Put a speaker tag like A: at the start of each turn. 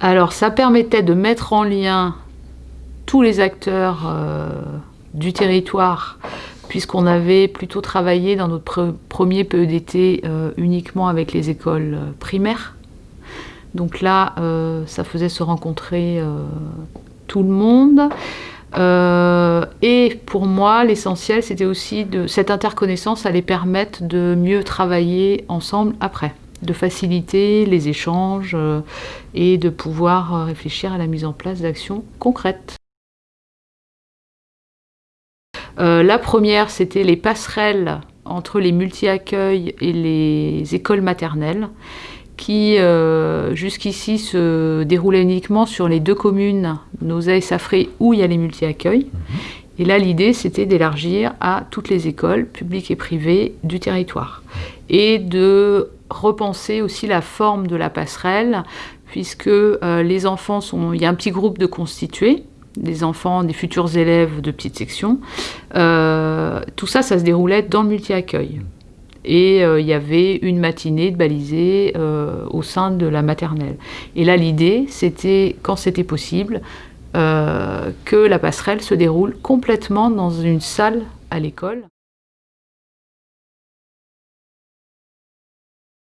A: Alors ça permettait de mettre en lien tous les acteurs euh, du territoire puisqu'on avait plutôt travaillé dans notre premier PEDT euh, uniquement avec les écoles euh, primaires. Donc là, ça faisait se rencontrer tout le monde. et pour moi, l'essentiel, c'était aussi de cette interconnaissance allait permettre de mieux travailler ensemble après de faciliter les échanges euh, et de pouvoir euh, réfléchir à la mise en place d'actions concrètes. Euh, la première, c'était les passerelles entre les multi-accueils et les écoles maternelles qui jusqu'ici se déroulaient uniquement sur les deux communes, Nosa et Safré, où il y a les multi-accueils. Mhm. Et là, l'idée, c'était d'élargir à toutes les écoles, publiques et privées, du territoire. Et de repenser aussi la forme de la passerelle, puisque euh, les enfants sont... Il y a un petit groupe de constitués, des enfants, des futurs élèves de petite section. Euh, tout ça, ça se déroulait dans le multi-accueil. Et euh, il y avait une matinée de balisée au sein de la maternelle. Et là, l'idée, c'était, quand c'était possible, que la passerelle se déroule complètement dans une salle à l'école.